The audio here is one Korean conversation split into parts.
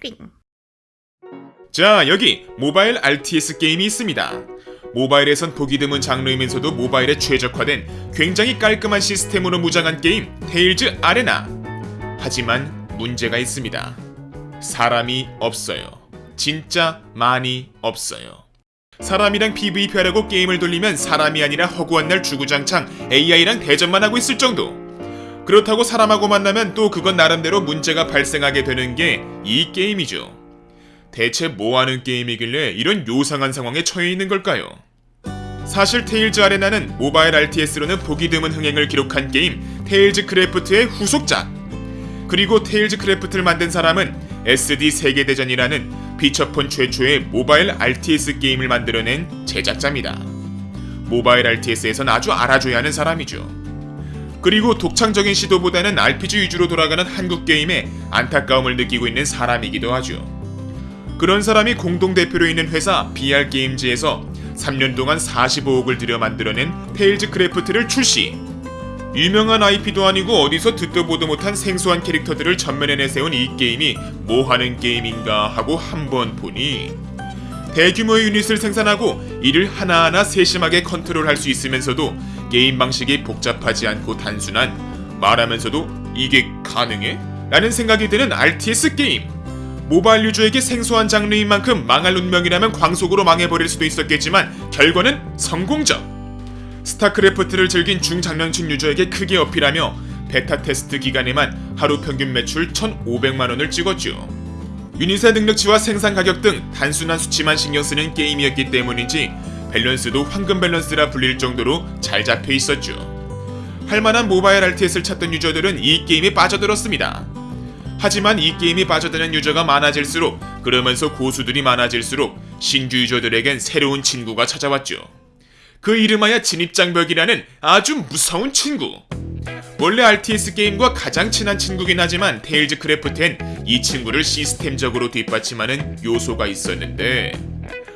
띵. 자, 여기 모바일 RTS 게임이 있습니다. 모바일에선 보기 드문 장르이면서도 모바일에 최적화된 굉장히 깔끔한 시스템으로 무장한 게임 테일즈 아레나. 하지만 문제가 있습니다. 사람이 없어요. 진짜 많이 없어요. 사람이랑 PVP하려고 게임을 돌리면 사람이 아니라 허구한 날 주구장창 AI랑 대전만 하고 있을 정도. 그렇다고 사람하고 만나면 또 그건 나름대로 문제가 발생하게 되는 게 이 게임이죠. 대체 뭐 하는 게임이길래 이런 요상한 상황에 처해 있는 걸까요? 사실 테일즈 아레나는 모바일 RTS로는 보기 드문 흥행을 기록한 게임 테일즈 크래프트의 후속작. 그리고 테일즈 크래프트를 만든 사람은 SD 세계대전이라는 피처폰 최초의 모바일 RTS 게임을 만들어낸 제작자입니다. 모바일 RTS에선 아주 알아줘야 하는 사람이죠. 그리고 독창적인 시도보다는 RPG 위주로 돌아가는 한국 게임에 안타까움을 느끼고 있는 사람이기도 하죠. 그런 사람이 공동대표로 있는 회사 BR 게임즈에서 3년 동안 45억을 들여 만들어낸 테일즈 크래프트를 출시. 유명한 IP도 아니고 어디서 듣도 보도 못한 생소한 캐릭터들을 전면에 내세운 이 게임이 뭐 하는 게임인가 하고 한 번 보니 대규모의 유닛을 생산하고 이를 하나하나 세심하게 컨트롤할 수 있으면서도 게임 방식이 복잡하지 않고 단순한 말하면서도 이게 가능해? 라는 생각이 드는 RTS 게임. 모바일 유저에게 생소한 장르인 만큼 망할 운명이라면 광속으로 망해버릴 수도 있었겠지만 결과는 성공적. 스타크래프트를 즐긴 중장년층 유저에게 크게 어필하며 베타 테스트 기간에만 하루 평균 매출 1,500만 원을 찍었죠. 유닛의 능력치와 생산 가격 등 단순한 수치만 신경 쓰는 게임이었기 때문인지 밸런스도 황금 밸런스라 불릴 정도로 잘 잡혀 있었죠. 할만한 모바일 RTS를 찾던 유저들은 이 게임에 빠져들었습니다. 하지만 이 게임에 빠져드는 유저가 많아질수록 그러면서 고수들이 많아질수록 신규 유저들에겐 새로운 친구가 찾아왔죠. 그 이름하여 진입장벽이라는 아주 무서운 친구. 원래 RTS 게임과 가장 친한 친구긴 하지만 테일즈 크래프트엔 이 친구를 시스템적으로 뒷받침하는 요소가 있었는데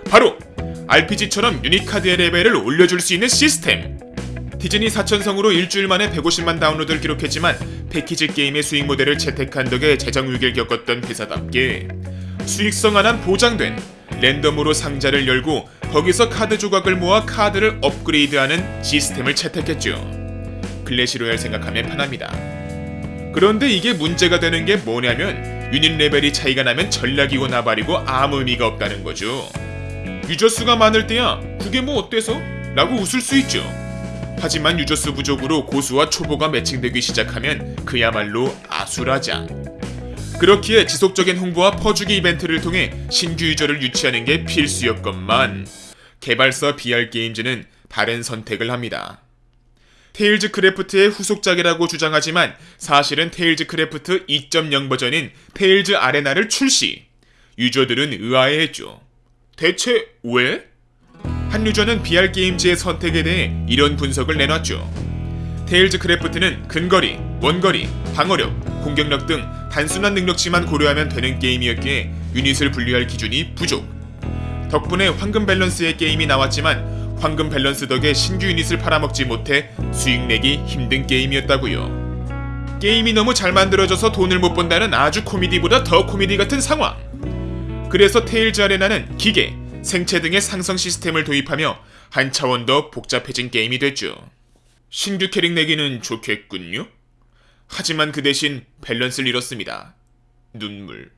바로 RPG처럼 유닛 카드의 레벨을 올려줄 수 있는 시스템. 디즈니 4천성으로 일주일 만에 150만 다운로드를 기록했지만 패키지 게임의 수익 모델을 채택한 덕에 재정 위기를 겪었던 회사답게 수익성 하나 보장된 랜덤으로 상자를 열고 거기서 카드 조각을 모아 카드를 업그레이드하는 시스템을 채택했죠. 클래시로얄 생각하면 편합니다. 그런데 이게 문제가 되는 게 뭐냐면 유닛 레벨이 차이가 나면 전략이고 나발이고 아무 의미가 없다는 거죠. 유저 수가 많을 때야 그게 뭐 어때서? 라고 웃을 수 있죠. 하지만 유저 수 부족으로 고수와 초보가 매칭되기 시작하면 그야말로 아수라장. 그렇기에 지속적인 홍보와 퍼주기 이벤트를 통해 신규 유저를 유치하는 게 필수였건만 개발사 BR 게임즈는 다른 선택을 합니다. 테일즈 크래프트의 후속작이라고 주장하지만 사실은 테일즈 크래프트 2.0 버전인 테일즈 아레나를 출시. 유저들은 의아해했죠. 대체 왜? 한 유저는 BR 게임즈의 선택에 대해 이런 분석을 내놨죠. 테일즈 크래프트는 근거리, 원거리, 방어력, 공격력 등 단순한 능력치만 고려하면 되는 게임이었기에 유닛을 분리할 기준이 부족. 덕분에 황금 밸런스의 게임이 나왔지만 황금 밸런스 덕에 신규 유닛을 팔아먹지 못해 수익 내기 힘든 게임이었다고요. 게임이 너무 잘 만들어져서 돈을 못 번다는 아주 코미디보다 더 코미디 같은 상황. 그래서 테일즈 아레나는 기계, 생체 등의 상성 시스템을 도입하며 한 차원 더 복잡해진 게임이 됐죠. 신규 캐릭 내기는 좋겠군요. 하지만 그 대신 밸런스를 잃었습니다. 눈물.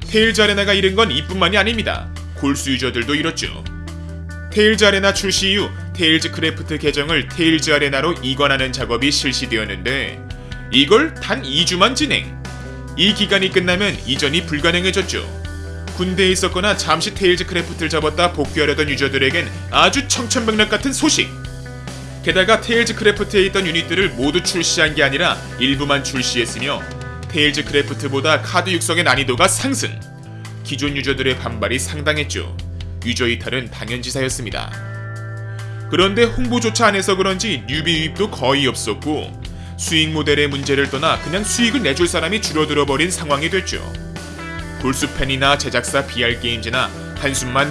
테일즈 아레나가 잃은 건 이뿐만이 아닙니다. 골수 유저들도 잃었죠. 테일즈 아레나 출시 이후 테일즈 크래프트 계정을 테일즈 아레나로 이관하는 작업이 실시되었는데 이걸 단 2주만 진행. 이 기간이 끝나면 이전이 불가능해졌죠. 군대에 있었거나 잠시 테일즈 크래프트를 접었다 복귀하려던 유저들에겐 아주 청천벽력 같은 소식. 게다가 테일즈 크래프트에 있던 유닛들을 모두 출시한 게 아니라 일부만 출시했으며 테일즈 크래프트보다 카드 육성의 난이도가 상승. 기존 유저들의 반발이 상당했죠. 유저 이탈은 당연지사였습니다. 그런데 홍보조차 안 해서 그런지 뉴비 유입도 거의 없었고 수익 모델의 문제를 떠나 그냥 수익을 내줄 사람이 줄어들어 버린 상황이 됐죠. 골수팬이나 제작사 BR 게임즈나 한숨만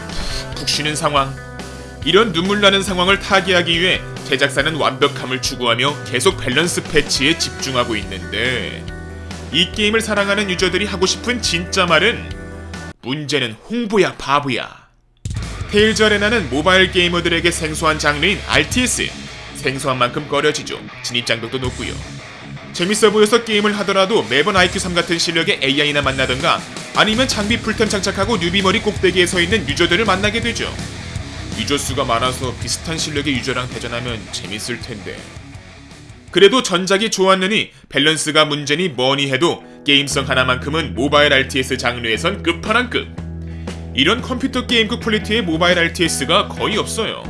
푹푹 쉬는 상황. 이런 눈물 나는 상황을 타개하기 위해 제작사는 완벽함을 추구하며 계속 밸런스 패치에 집중하고 있는데 이 게임을 사랑하는 유저들이 하고 싶은 진짜 말은 문제는 홍보야 바보야. 테일즈 아레나는 모바일 게이머들에게 생소한 장르인 RTS. 생소한 만큼 꺼려지죠. 진입 장벽도 높고요. 재밌어 보여서 게임을 하더라도 매번 IQ3 같은 실력의 AI나 만나던가 아니면 장비 풀템 장착하고 뉴비 머리 꼭대기에 서 있는 유저들을 만나게 되죠. 유저 수가 많아서 비슷한 실력의 유저랑 대전하면 재밌을 텐데. 그래도 전작이 좋았느니 밸런스가 문제니 뭐니 해도 게임성 하나만큼은 모바일 RTS 장르에선 끝판왕급. 이런 컴퓨터 게임급 퀄리티의 모바일 RTS가 거의 없어요.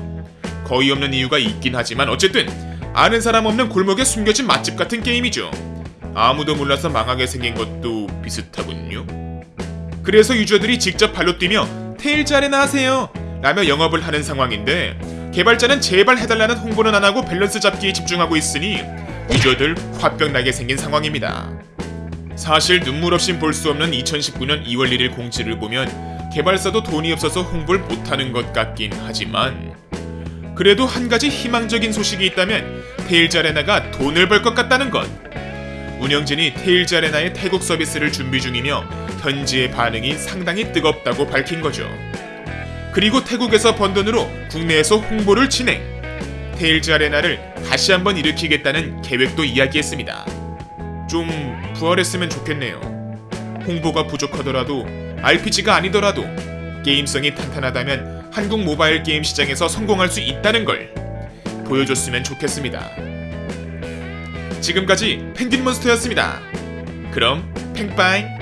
거의 없는 이유가 있긴 하지만 어쨌든 아는 사람 없는 골목에 숨겨진 맛집 같은 게임이죠. 아무도 몰라서 망하게 생긴 것도 비슷하군요. 그래서 유저들이 직접 발로 뛰며 테일즈 아레나 하세요 라며 영업을 하는 상황인데 개발자는 제발 해달라는 홍보는 안 하고 밸런스 잡기에 집중하고 있으니 유저들 화병 나게 생긴 상황입니다. 사실 눈물 없인 볼 수 없는 2019년 2월 1일 공지를 보면 개발사도 돈이 없어서 홍보를 못하는 것 같긴 하지만 그래도 한 가지 희망적인 소식이 있다면 테일즈 아레나가 돈을 벌 것 같다는 것. 운영진이 테일즈 아레나의 태국 서비스를 준비 중이며 현지의 반응이 상당히 뜨겁다고 밝힌 거죠. 그리고 태국에서 번 돈으로 국내에서 홍보를 진행. 테일즈 아레나를 다시 한번 일으키겠다는 계획도 이야기했습니다. 좀 부활했으면 좋겠네요. 홍보가 부족하더라도 RPG가 아니더라도 게임성이 탄탄하다면 한국 모바일 게임 시장에서 성공할 수 있다는 걸 보여줬으면 좋겠습니다. 지금까지 펭귄몬스터였습니다. 그럼 팽빠잉